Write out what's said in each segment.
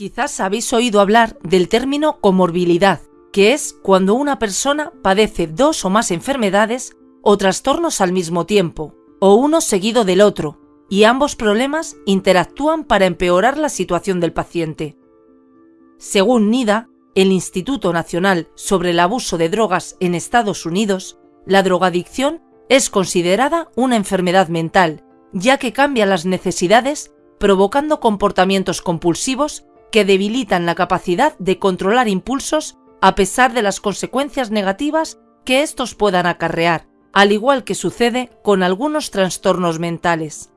Quizás habéis oído hablar del término comorbilidad, que es cuando una persona padece dos o más enfermedades o trastornos al mismo tiempo, o uno seguido del otro, y ambos problemas interactúan para empeorar la situación del paciente. Según NIDA, el Instituto Nacional sobre el Abuso de Drogas en Estados Unidos, la drogadicción es considerada una enfermedad mental, ya que cambia las necesidades provocando comportamientos compulsivos que debilitan la capacidad de controlar impulsos a pesar de las consecuencias negativas que estos puedan acarrear, al igual que sucede con algunos trastornos mentales.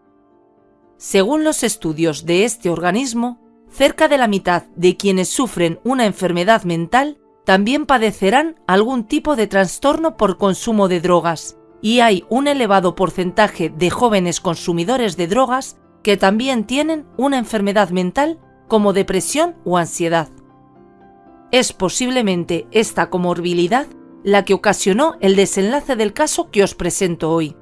Según los estudios de este organismo, cerca de la mitad de quienes sufren una enfermedad mental también padecerán algún tipo de trastorno por consumo de drogas, y hay un elevado porcentaje de jóvenes consumidores de drogas que también tienen una enfermedad mental como depresión o ansiedad. Es posiblemente esta comorbilidad la que ocasionó el desenlace del caso que os presento hoy.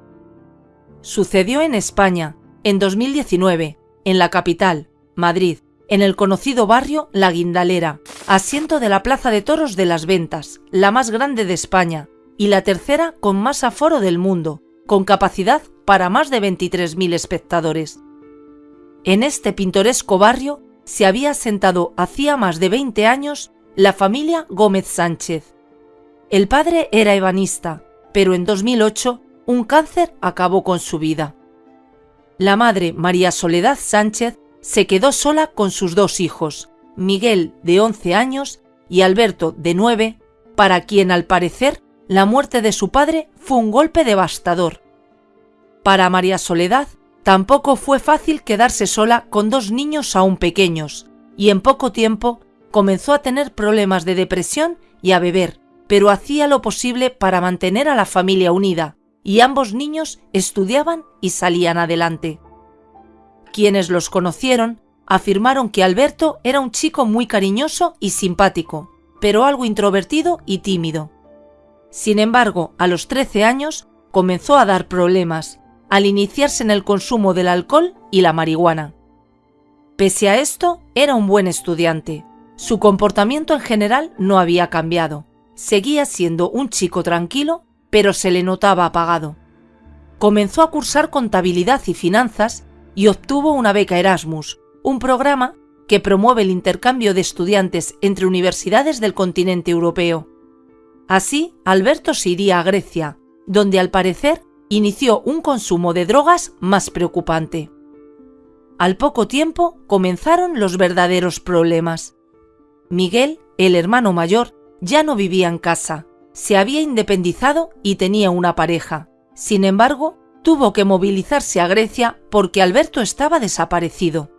Sucedió en España, en 2019, en la capital, Madrid, en el conocido barrio La Guindalera, asiento de la Plaza de Toros de las Ventas, la más grande de España y la tercera con más aforo del mundo, con capacidad para más de 23.000 espectadores. En este pintoresco barrio se había asentado hacía más de 20 años la familia Gómez Sánchez. El padre era ebanista, pero en 2008 un cáncer acabó con su vida. La madre, María Soledad Sánchez, se quedó sola con sus dos hijos, Miguel, de 11 años, y Alberto, de 9, para quien al parecer la muerte de su padre fue un golpe devastador. Para María Soledad tampoco fue fácil quedarse sola con dos niños aún pequeños, y en poco tiempo comenzó a tener problemas de depresión y a beber, pero hacía lo posible para mantener a la familia unida, y ambos niños estudiaban y salían adelante. Quienes los conocieron afirmaron que Alberto era un chico muy cariñoso y simpático, pero algo introvertido y tímido. Sin embargo, a los 13 años comenzó a dar problemas al iniciarse en el consumo del alcohol y la marihuana. Pese a esto, era un buen estudiante. Su comportamiento en general no había cambiado. Seguía siendo un chico tranquilo, pero se le notaba apagado. Comenzó a cursar contabilidad y finanzas y obtuvo una beca Erasmus, un programa que promueve el intercambio de estudiantes entre universidades del continente europeo. Así, Alberto se iría a Grecia, donde al parecer inició un consumo de drogas más preocupante. Al poco tiempo comenzaron los verdaderos problemas. Miguel, el hermano mayor, ya no vivía en casa, se había independizado y tenía una pareja. Sin embargo, tuvo que movilizarse a Grecia porque Alberto estaba desaparecido.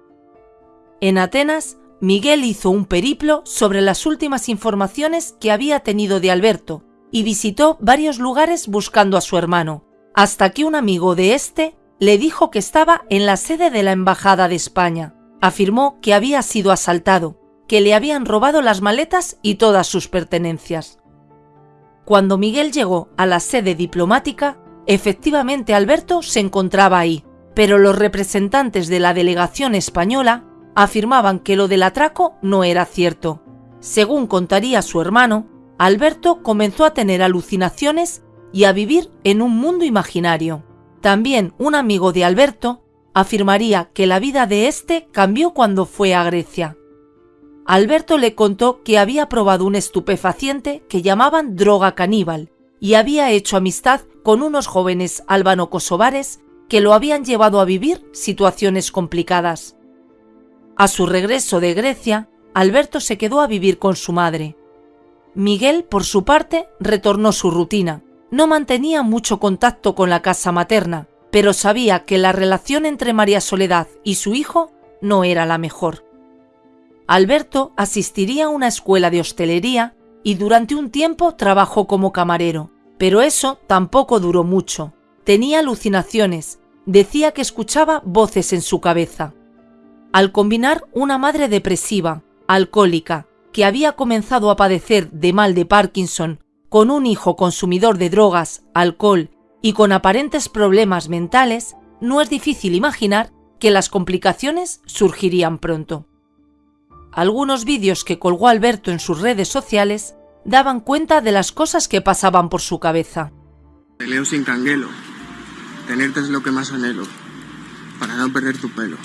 En Atenas, Miguel hizo un periplo sobre las últimas informaciones que había tenido de Alberto y visitó varios lugares buscando a su hermano, hasta que un amigo de este le dijo que estaba en la sede de la Embajada de España. Afirmó que había sido asaltado, que le habían robado las maletas y todas sus pertenencias. Cuando Miguel llegó a la sede diplomática, Efectivamente, Alberto se encontraba ahí, pero los representantes de la delegación española afirmaban que lo del atraco no era cierto. Según contaría su hermano, Alberto comenzó a tener alucinaciones y a vivir en un mundo imaginario. También un amigo de Alberto afirmaría que la vida de éste cambió cuando fue a Grecia. Alberto le contó que había probado un estupefaciente que llamaban droga caníbal y había hecho amistad con unos jóvenes albano-kosovares que lo habían llevado a vivir situaciones complicadas. A su regreso de Grecia, Alberto se quedó a vivir con su madre. Miguel, por su parte, retornó su rutina. No mantenía mucho contacto con la casa materna, pero sabía que la relación entre María Soledad y su hijo no era la mejor. Alberto asistiría a una escuela de hostelería y durante un tiempo trabajó como camarero, pero eso tampoco duró mucho. Tenía alucinaciones, decía que escuchaba voces en su cabeza. Al combinar una madre depresiva, alcohólica, que había comenzado a padecer de mal de Parkinson, con un hijo consumidor de drogas, alcohol y con aparentes problemas mentales, no es difícil imaginar que las complicaciones surgirían pronto. algunos vídeos que colgó Alberto en sus redes sociales daban cuenta de las cosas que pasaban por su cabeza. Te sin canguelo. Tenerte es lo que más anhelo, para no perder tu pelo.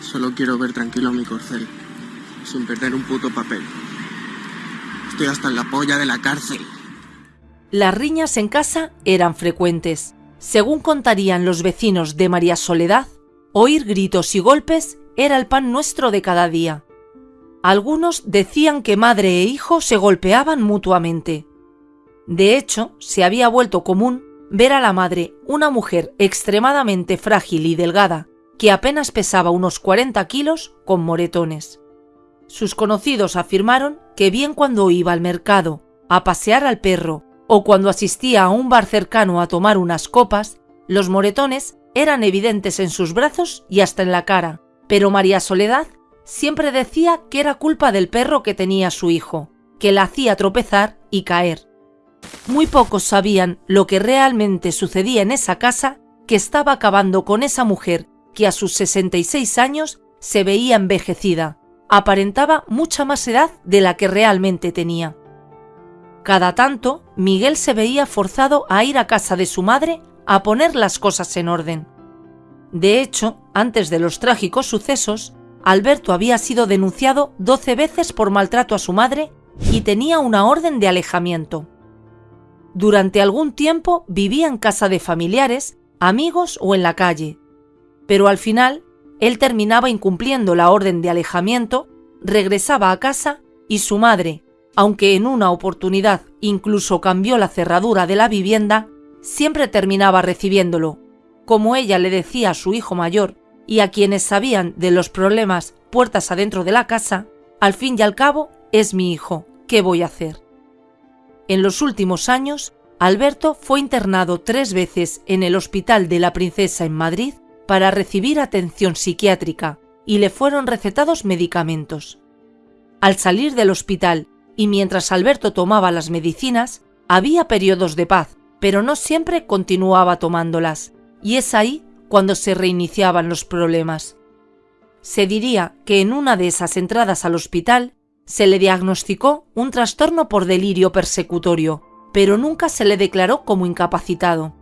Solo quiero ver tranquilo mi corcel, sin perder un puto papel. Hasta en la polla de la cárcel. Las riñas en casa eran frecuentes. Según contarían los vecinos de María Soledad, oír gritos y golpes era el pan nuestro de cada día. Algunos decían que madre e hijo se golpeaban mutuamente. De hecho, se había vuelto común ver a la madre, una mujer extremadamente frágil y delgada, que apenas pesaba unos 40 kilos, con moretones. Sus conocidos afirmaron que bien cuando iba al mercado, a pasear al perro o cuando asistía a un bar cercano a tomar unas copas, los moretones eran evidentes en sus brazos y hasta en la cara, pero María Soledad siempre decía que era culpa del perro que tenía su hijo, que la hacía tropezar y caer. Muy pocos sabían lo que realmente sucedía en esa casa que estaba acabando con esa mujer que a sus 66 años se veía envejecida, aparentaba mucha más edad de la que realmente tenía. Cada tanto, Miguel se veía forzado a ir a casa de su madre a poner las cosas en orden. De hecho, antes de los trágicos sucesos, Alberto había sido denunciado 12 veces por maltrato a su madre y tenía una orden de alejamiento. Durante algún tiempo vivía en casa de familiares, amigos o en la calle, pero al final él terminaba incumpliendo la orden de alejamiento, regresaba a casa y su madre, aunque en una oportunidad incluso cambió la cerradura de la vivienda, siempre terminaba recibiéndolo, como ella le decía a su hijo mayor, y a quienes sabían de los problemas puertas adentro de la casa, al fin y al cabo es mi hijo, ¿qué voy a hacer? En los últimos años, Alberto fue internado tres veces en el Hospital de la Princesa en Madrid para recibir atención psiquiátrica y le fueron recetados medicamentos. Al salir del hospital y mientras Alberto tomaba las medicinas, había periodos de paz, pero no siempre continuaba tomándolas, y es ahí cuando se reiniciaban los problemas. Se diría que en una de esas entradas al hospital se le diagnosticó un trastorno por delirio persecutorio, pero nunca se le declaró como incapacitado.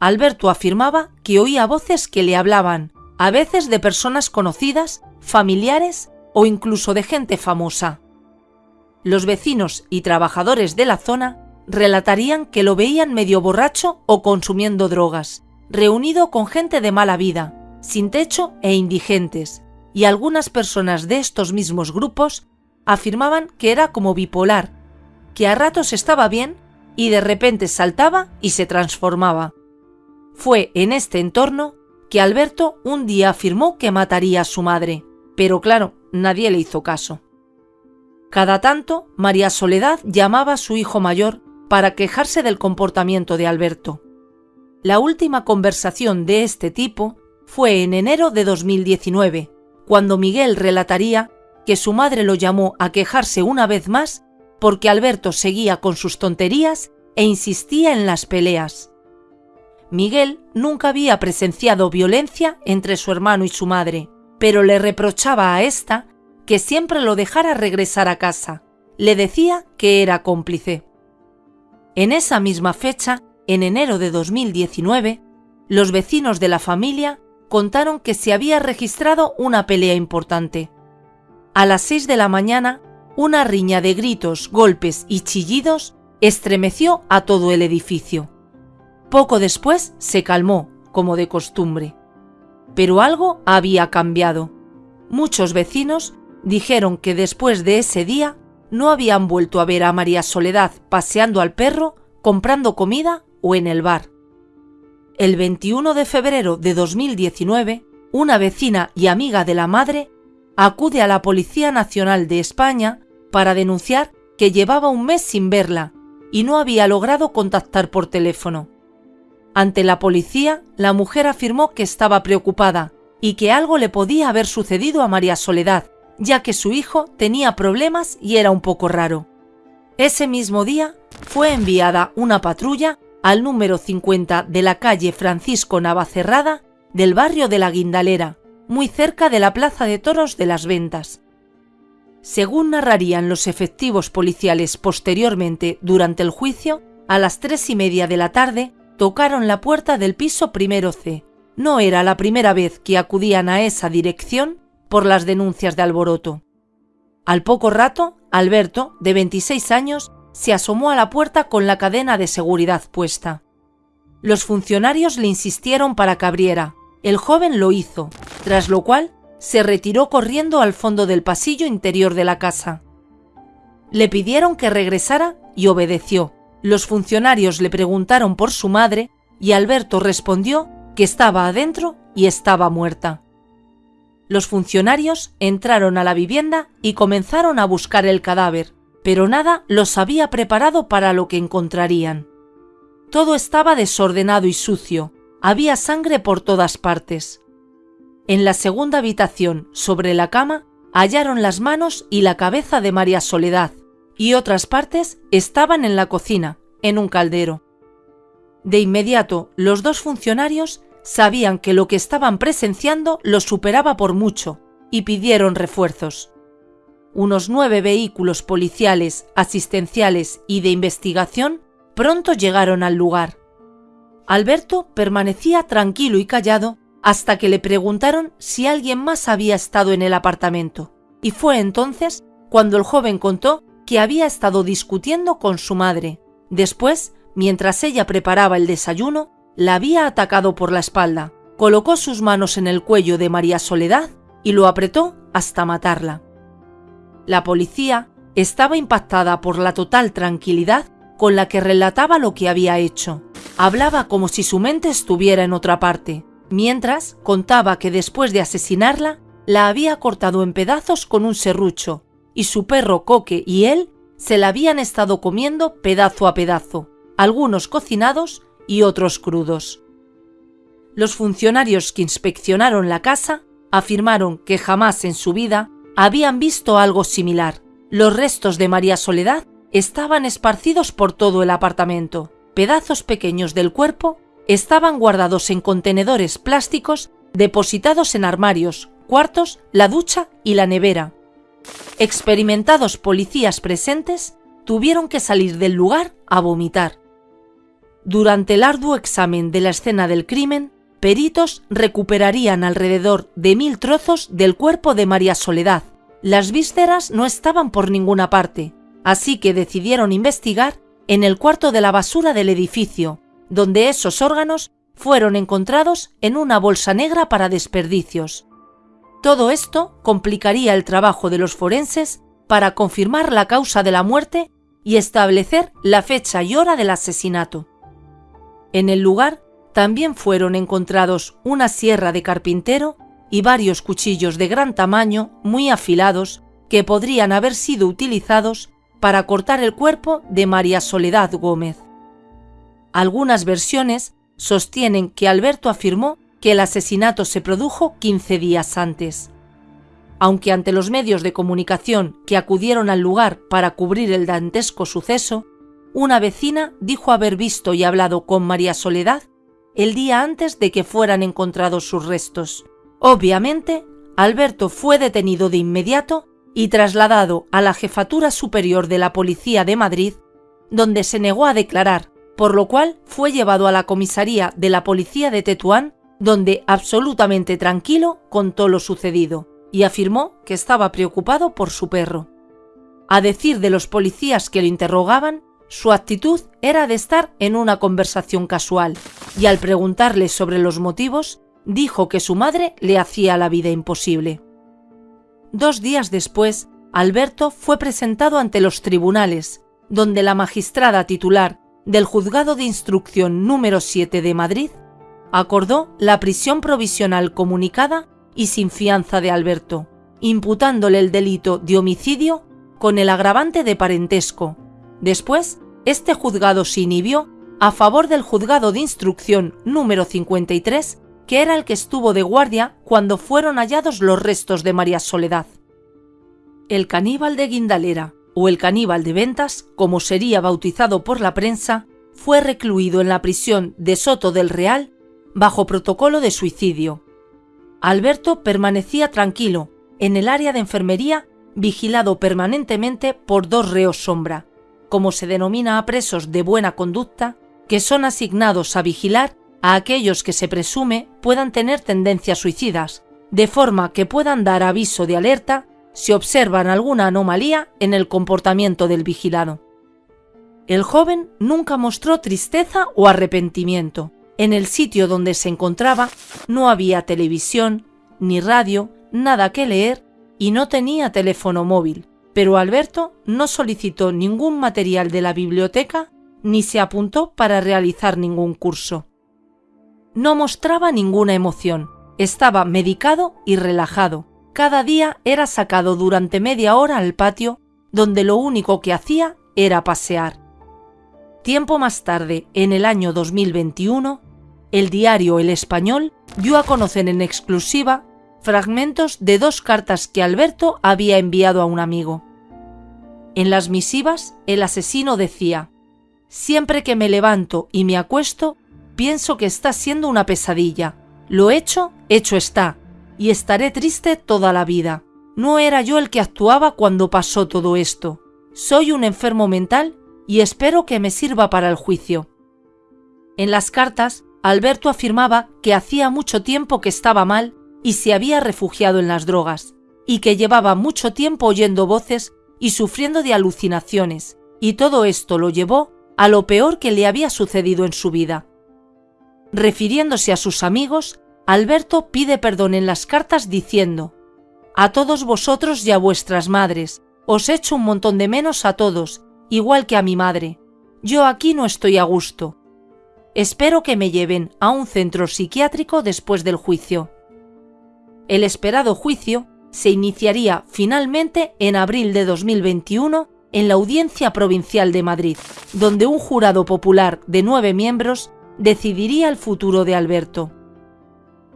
Alberto afirmaba que oía voces que le hablaban, a veces de personas conocidas, familiares o incluso de gente famosa. Los vecinos y trabajadores de la zona relatarían que lo veían medio borracho o consumiendo drogas, reunido con gente de mala vida, sin techo e indigentes, y algunas personas de estos mismos grupos afirmaban que era como bipolar, que a ratos estaba bien y de repente saltaba y se transformaba. Fue en este entorno que Alberto un día afirmó que mataría a su madre, pero claro, nadie le hizo caso. Cada tanto, María Soledad llamaba a su hijo mayor para quejarse del comportamiento de Alberto. La última conversación de este tipo fue en enero de 2019, cuando Miguel relataría que su madre lo llamó a quejarse una vez más porque Alberto seguía con sus tonterías e insistía en las peleas. Miguel nunca había presenciado violencia entre su hermano y su madre, pero le reprochaba a ésta que siempre lo dejara regresar a casa. Le decía que era cómplice. En esa misma fecha, en enero de 2019, los vecinos de la familia contaron que se había registrado una pelea importante. A las 6 de la mañana, una riña de gritos, golpes y chillidos estremeció a todo el edificio. Poco después se calmó, como de costumbre. Pero algo había cambiado. Muchos vecinos dijeron que después de ese día no habían vuelto a ver a María Soledad paseando al perro, comprando comida o en el bar. El 21 de febrero de 2019, una vecina y amiga de la madre acude a la Policía Nacional de España para denunciar que llevaba un mes sin verla y no había logrado contactar por teléfono. Ante la policía, la mujer afirmó que estaba preocupada y que algo le podía haber sucedido a María Soledad, ya que su hijo tenía problemas y era un poco raro. Ese mismo día fue enviada una patrulla al número 50 de la calle Francisco Navacerrada del barrio de la Guindalera, muy cerca de la Plaza de Toros de las Ventas. Según narrarían los efectivos policiales posteriormente durante el juicio, a las tres y media de la tarde tocaron la puerta del piso primero C. No era la primera vez que acudían a esa dirección por las denuncias de alboroto. Al poco rato, Alberto, de 26 años, se asomó a la puerta con la cadena de seguridad puesta. Los funcionarios le insistieron para que abriera. El joven lo hizo, tras lo cual se retiró corriendo al fondo del pasillo interior de la casa. Le pidieron que regresara y obedeció. Los funcionarios le preguntaron por su madre y Alberto respondió que estaba adentro y estaba muerta. Los funcionarios entraron a la vivienda y comenzaron a buscar el cadáver, pero nada los había preparado para lo que encontrarían. Todo estaba desordenado y sucio, había sangre por todas partes. En la segunda habitación, sobre la cama, hallaron las manos y la cabeza de María Soledad, y otras partes estaban en la cocina, en un caldero. De inmediato, los dos funcionarios sabían que lo que estaban presenciando lo superaba por mucho y pidieron refuerzos. Unos nueve vehículos policiales, asistenciales y de investigación pronto llegaron al lugar. Alberto permanecía tranquilo y callado hasta que le preguntaron si alguien más había estado en el apartamento, y fue entonces cuando el joven contó que había estado discutiendo con su madre. Después, mientras ella preparaba el desayuno, la había atacado por la espalda, colocó sus manos en el cuello de María Soledad y lo apretó hasta matarla. La policía estaba impactada por la total tranquilidad con la que relataba lo que había hecho. Hablaba como si su mente estuviera en otra parte, mientras contaba que después de asesinarla, la había cortado en pedazos con un serrucho, y su perro Coque y él se la habían estado comiendo pedazo a pedazo, algunos cocinados y otros crudos. Los funcionarios que inspeccionaron la casa afirmaron que jamás en su vida habían visto algo similar. Los restos de María Soledad estaban esparcidos por todo el apartamento. Pedazos pequeños del cuerpo estaban guardados en contenedores plásticos depositados en armarios, cuartos, la ducha y la nevera. Experimentados policías presentes tuvieron que salir del lugar a vomitar. Durante el arduo examen de la escena del crimen, peritos recuperarían alrededor de mil trozos del cuerpo de María Soledad. Las vísceras no estaban por ninguna parte, así que decidieron investigar en el cuarto de la basura del edificio, donde esos órganos fueron encontrados en una bolsa negra para desperdicios. Todo esto complicaría el trabajo de los forenses para confirmar la causa de la muerte y establecer la fecha y hora del asesinato. En el lugar también fueron encontrados una sierra de carpintero y varios cuchillos de gran tamaño muy afilados que podrían haber sido utilizados para cortar el cuerpo de María Soledad Gómez. Algunas versiones sostienen que Alberto afirmó que el asesinato se produjo 15 días antes. Aunque ante los medios de comunicación que acudieron al lugar para cubrir el dantesco suceso, una vecina dijo haber visto y hablado con María Soledad el día antes de que fueran encontrados sus restos. Obviamente, Alberto fue detenido de inmediato y trasladado a la Jefatura Superior de la Policía de Madrid, donde se negó a declarar, por lo cual fue llevado a la comisaría de la Policía de Tetuán, donde absolutamente tranquilo contó lo sucedido y afirmó que estaba preocupado por su perro. A decir de los policías que lo interrogaban, su actitud era de estar en una conversación casual, y al preguntarle sobre los motivos, dijo que su madre le hacía la vida imposible. Dos días después, Alberto fue presentado ante los tribunales, donde la magistrada titular del Juzgado de Instrucción número 7 de Madrid acordó la prisión provisional comunicada y sin fianza de Alberto, imputándole el delito de homicidio con el agravante de parentesco, Después, este juzgado se inhibió a favor del juzgado de instrucción número 53, que era el que estuvo de guardia cuando fueron hallados los restos de María Soledad. El caníbal de Guindalera, o el caníbal de Ventas, como sería bautizado por la prensa, fue recluido en la prisión de Soto del Real bajo protocolo de suicidio. Alberto permanecía tranquilo en el área de enfermería vigilado permanentemente por dos reos sombra, como se denomina a presos de buena conducta, que son asignados a vigilar a aquellos que se presume puedan tener tendencias suicidas, de forma que puedan dar aviso de alerta si observan alguna anomalía en el comportamiento del vigilado. El joven nunca mostró tristeza o arrepentimiento. En el sitio donde se encontraba no había televisión, ni radio, nada que leer y no tenía teléfono móvil, pero Alberto no solicitó ningún material de la biblioteca ni se apuntó para realizar ningún curso. No mostraba ninguna emoción, estaba medicado y relajado. Cada día era sacado durante media hora al patio, donde lo único que hacía era pasear. Tiempo más tarde, en el año 2021, el diario El Español dio a conocer en exclusiva fragmentos de dos cartas que Alberto había enviado a un amigo. En las misivas, el asesino decía, Siempre que me levanto y me acuesto, pienso que está siendo una pesadilla. Lo hecho, hecho está, y estaré triste toda la vida. No era yo el que actuaba cuando pasó todo esto. Soy un enfermo mental y espero que me sirva para el juicio. En las cartas, Alberto afirmaba que hacía mucho tiempo que estaba mal y se había refugiado en las drogas, y que llevaba mucho tiempo oyendo voces y sufriendo de alucinaciones, y todo esto lo llevó a lo peor que le había sucedido en su vida. Refiriéndose a sus amigos, Alberto pide perdón en las cartas diciendo, A todos vosotros y a vuestras madres, os echo un montón de menos a todos, igual que a mi madre. Yo aquí no estoy a gusto. Espero que me lleven a un centro psiquiátrico después del juicio. El esperado juicio se iniciaría finalmente en abril de 2021 en la Audiencia Provincial de Madrid, donde un jurado popular de nueve miembros decidiría el futuro de Alberto.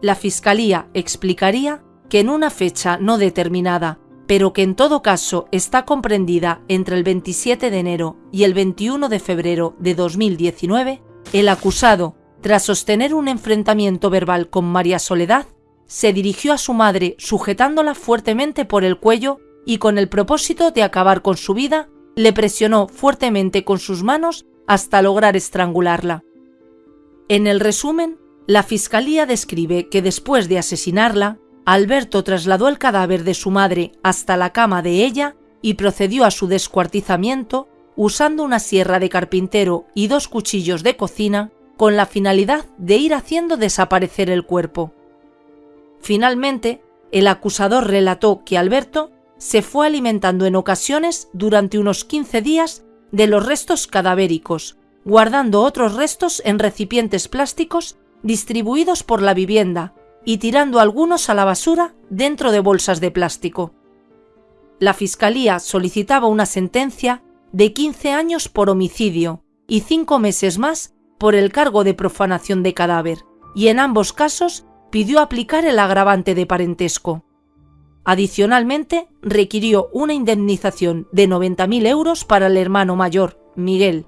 La Fiscalía explicaría que en una fecha no determinada, pero que en todo caso está comprendida entre el 27 de enero y el 21 de febrero de 2019, el acusado, tras sostener un enfrentamiento verbal con María Soledad, se dirigió a su madre sujetándola fuertemente por el cuello y con el propósito de acabar con su vida, le presionó fuertemente con sus manos hasta lograr estrangularla. En el resumen, la Fiscalía describe que después de asesinarla, Alberto trasladó el cadáver de su madre hasta la cama de ella y procedió a su descuartizamiento usando una sierra de carpintero y dos cuchillos de cocina con la finalidad de ir haciendo desaparecer el cuerpo. Finalmente, el acusador relató que Alberto se fue alimentando en ocasiones durante unos 15 días de los restos cadavéricos, guardando otros restos en recipientes plásticos distribuidos por la vivienda y tirando algunos a la basura dentro de bolsas de plástico. La Fiscalía solicitaba una sentencia de 15 años por homicidio y 5 meses más por el cargo de profanación de cadáver, y en ambos casos pidió aplicar el agravante de parentesco. Adicionalmente, requirió una indemnización de 90.000 euros para el hermano mayor, Miguel.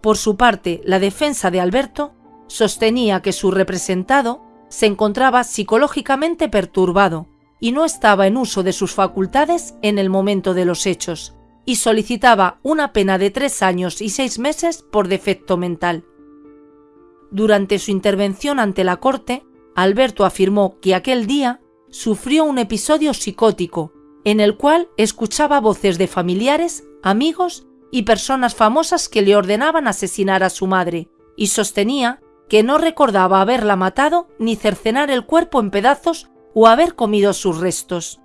Por su parte, la defensa de Alberto sostenía que su representado se encontraba psicológicamente perturbado y no estaba en uso de sus facultades en el momento de los hechos, y solicitaba una pena de tres años y seis meses por defecto mental. Durante su intervención ante la Corte, Alberto afirmó que aquel día sufrió un episodio psicótico en el cual escuchaba voces de familiares, amigos y personas famosas que le ordenaban asesinar a su madre, y sostenía que no recordaba haberla matado ni cercenar el cuerpo en pedazos o haber comido sus restos.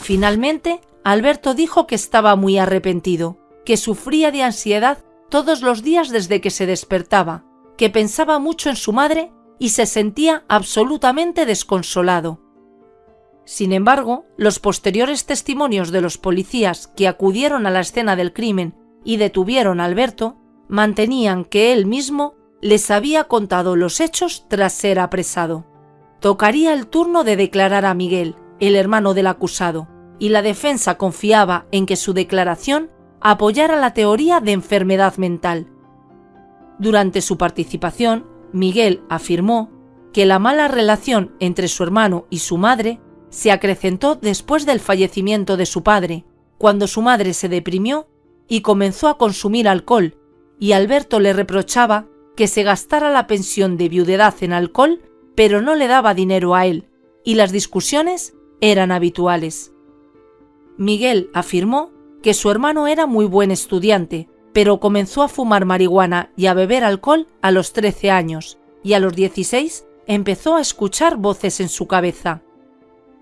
Finalmente, Alberto dijo que estaba muy arrepentido, que sufría de ansiedad todos los días desde que se despertaba, que pensaba mucho en su madre y se sentía absolutamente desconsolado. Sin embargo, los posteriores testimonios de los policías que acudieron a la escena del crimen y detuvieron a Alberto mantenían que él mismo les había contado los hechos tras ser apresado. Tocaría el turno de declarar a Miguel, el hermano del acusado, y la defensa confiaba en que su declaración apoyara la teoría de enfermedad mental. Durante su participación, Miguel afirmó que la mala relación entre su hermano y su madre se acrecentó después del fallecimiento de su padre, cuando su madre se deprimió y comenzó a consumir alcohol, y Alberto le reprochaba que se gastara la pensión de viudedad en alcohol, pero no le daba dinero a él, y las discusiones eran habituales. Miguel afirmó que su hermano era muy buen estudiante, pero comenzó a fumar marihuana y a beber alcohol a los 13 años, y a los 16 empezó a escuchar voces en su cabeza.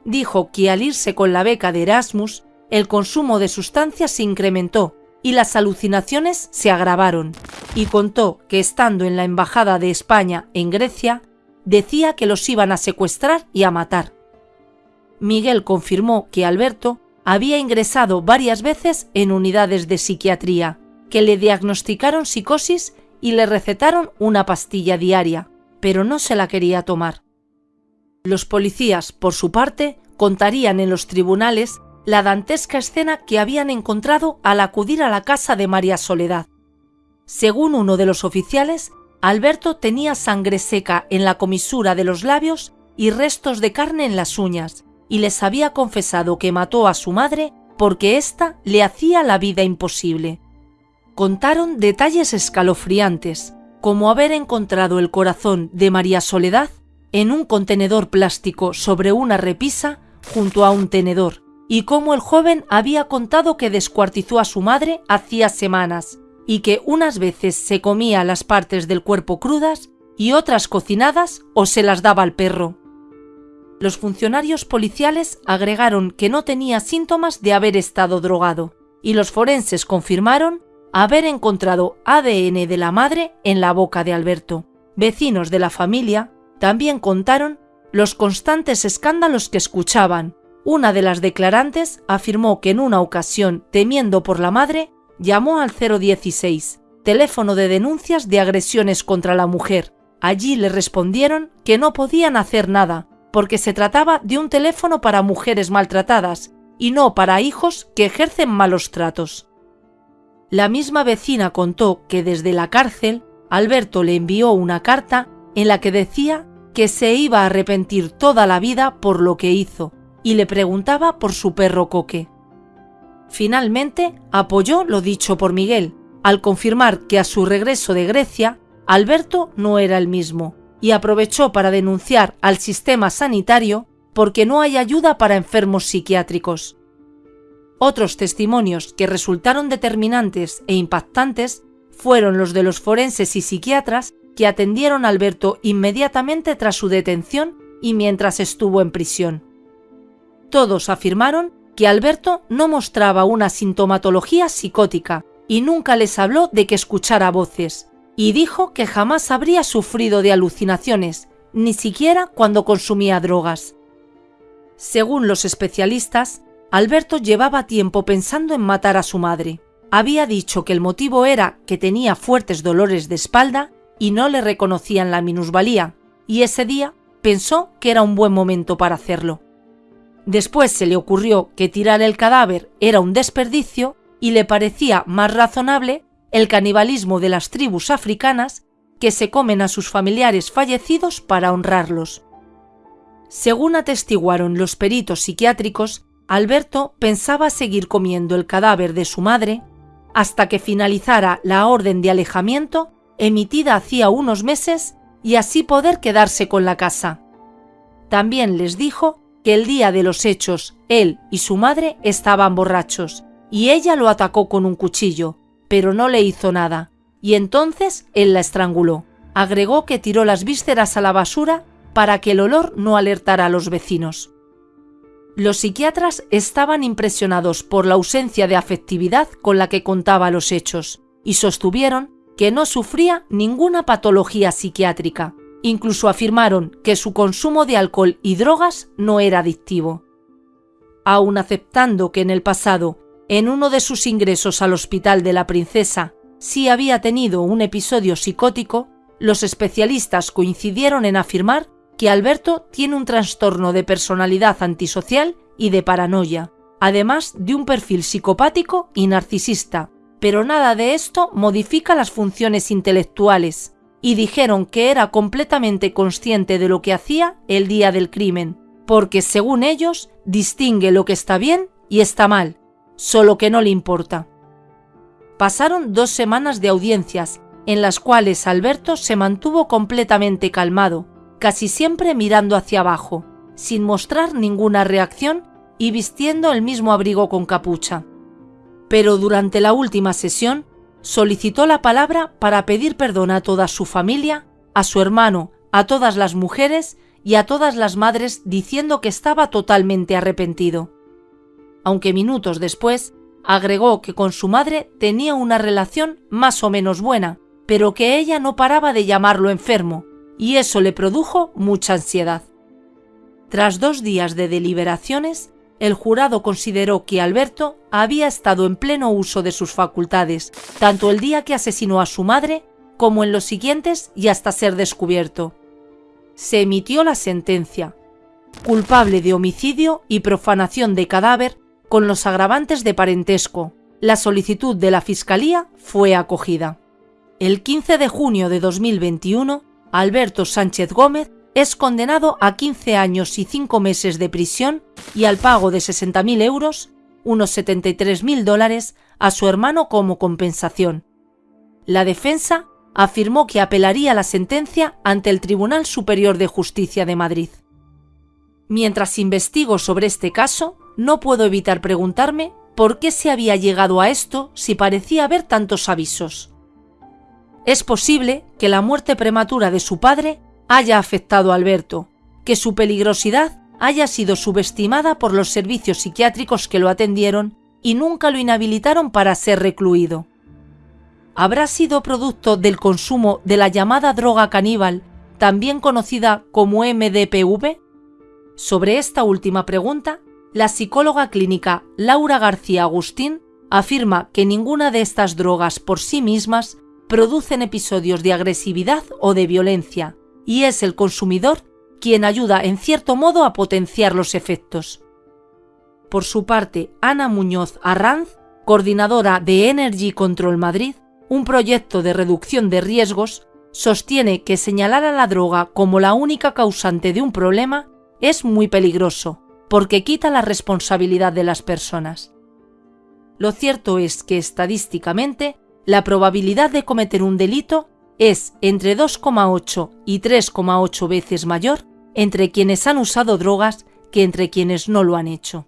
Dijo que al irse con la beca de Erasmus, el consumo de sustancias se incrementó y las alucinaciones se agravaron, y contó que estando en la Embajada de España en Grecia, decía que los iban a secuestrar y a matar. Miguel confirmó que Alberto había ingresado varias veces en unidades de psiquiatría, que le diagnosticaron psicosis y le recetaron una pastilla diaria, pero no se la quería tomar. Los policías, por su parte, contarían en los tribunales la dantesca escena que habían encontrado al acudir a la casa de María Soledad. Según uno de los oficiales, Alberto tenía sangre seca en la comisura de los labios y restos de carne en las uñas, y les había confesado que mató a su madre porque ésta le hacía la vida imposible. Contaron detalles escalofriantes, como haber encontrado el corazón de María Soledad en un contenedor plástico sobre una repisa junto a un tenedor, y cómo el joven había contado que descuartizó a su madre hacía semanas y que unas veces se comía las partes del cuerpo crudas y otras cocinadas o se las daba al perro. Los funcionarios policiales agregaron que no tenía síntomas de haber estado drogado y los forenses confirmaron haber encontrado ADN de la madre en la boca de Alberto. Vecinos de la familia también contaron los constantes escándalos que escuchaban una de las declarantes afirmó que en una ocasión, temiendo por la madre, llamó al 016, teléfono de denuncias de agresiones contra la mujer. Allí le respondieron que no podían hacer nada, porque se trataba de un teléfono para mujeres maltratadas y no para hijos que ejercen malos tratos. La misma vecina contó que desde la cárcel Alberto le envió una carta en la que decía que se iba a arrepentir toda la vida por lo que hizo y le preguntaba por su perro Coque. Finalmente apoyó lo dicho por Miguel, al confirmar que a su regreso de Grecia, Alberto no era el mismo, y aprovechó para denunciar al sistema sanitario porque no hay ayuda para enfermos psiquiátricos. Otros testimonios que resultaron determinantes e impactantes fueron los de los forenses y psiquiatras que atendieron a Alberto inmediatamente tras su detención y mientras estuvo en prisión. Todos afirmaron que Alberto no mostraba una sintomatología psicótica y nunca les habló de que escuchara voces, y dijo que jamás habría sufrido de alucinaciones, ni siquiera cuando consumía drogas. Según los especialistas, Alberto llevaba tiempo pensando en matar a su madre. Había dicho que el motivo era que tenía fuertes dolores de espalda y no le reconocían la minusvalía, y ese día pensó que era un buen momento para hacerlo. Después se le ocurrió que tirar el cadáver era un desperdicio y le parecía más razonable el canibalismo de las tribus africanas que se comen a sus familiares fallecidos para honrarlos. Según atestiguaron los peritos psiquiátricos, Alberto pensaba seguir comiendo el cadáver de su madre hasta que finalizara la orden de alejamiento emitida hacía unos meses y así poder quedarse con la casa. También les dijo que el día de los hechos él y su madre estaban borrachos, y ella lo atacó con un cuchillo, pero no le hizo nada, y entonces él la estranguló. Agregó que tiró las vísceras a la basura para que el olor no alertara a los vecinos. Los psiquiatras estaban impresionados por la ausencia de afectividad con la que contaba los hechos, y sostuvieron que no sufría ninguna patología psiquiátrica, Incluso afirmaron que su consumo de alcohol y drogas no era adictivo. Aun aceptando que en el pasado, en uno de sus ingresos al hospital de la princesa, sí había tenido un episodio psicótico, los especialistas coincidieron en afirmar que Alberto tiene un trastorno de personalidad antisocial y de paranoia, además de un perfil psicopático y narcisista, pero nada de esto modifica las funciones intelectuales, y dijeron que era completamente consciente de lo que hacía el día del crimen, porque según ellos distingue lo que está bien y está mal, solo que no le importa. Pasaron dos semanas de audiencias, en las cuales Alberto se mantuvo completamente calmado, casi siempre mirando hacia abajo, sin mostrar ninguna reacción y vistiendo el mismo abrigo con capucha. Pero durante la última sesión solicitó la palabra para pedir perdón a toda su familia, a su hermano, a todas las mujeres y a todas las madres diciendo que estaba totalmente arrepentido. Aunque minutos después agregó que con su madre tenía una relación más o menos buena, pero que ella no paraba de llamarlo enfermo, y eso le produjo mucha ansiedad. Tras dos días de deliberaciones, el jurado consideró que Alberto había estado en pleno uso de sus facultades, tanto el día que asesinó a su madre como en los siguientes y hasta ser descubierto. Se emitió la sentencia. Culpable de homicidio y profanación de cadáver con los agravantes de parentesco. La solicitud de la Fiscalía fue acogida. El 15 de junio de 2021, Alberto Sánchez Gómez es condenado a 15 años y 5 meses de prisión y al pago de 60.000 euros, unos 73.000 dólares, a su hermano como compensación. La defensa afirmó que apelaría la sentencia ante el Tribunal Superior de Justicia de Madrid. Mientras investigo sobre este caso, no puedo evitar preguntarme por qué se había llegado a esto si parecía haber tantos avisos. Es posible que la muerte prematura de su padre haya afectado a Alberto, que su peligrosidad haya sido subestimada por los servicios psiquiátricos que lo atendieron y nunca lo inhabilitaron para ser recluido. ¿Habrá sido producto del consumo de la llamada droga caníbal, también conocida como MDPV? Sobre esta última pregunta, la psicóloga clínica Laura García Agustín afirma que ninguna de estas drogas por sí mismas producen episodios de agresividad o de violencia, y es el consumidor quien ayuda en cierto modo a potenciar los efectos. Por su parte, Ana Muñoz Arranz, coordinadora de Energy Control Madrid, un proyecto de reducción de riesgos, sostiene que señalar a la droga como la única causante de un problema es muy peligroso, porque quita la responsabilidad de las personas. Lo cierto es que estadísticamente la probabilidad de cometer un delito es entre 2,8 y 3,8 veces mayor entre quienes han usado drogas que entre quienes no lo han hecho.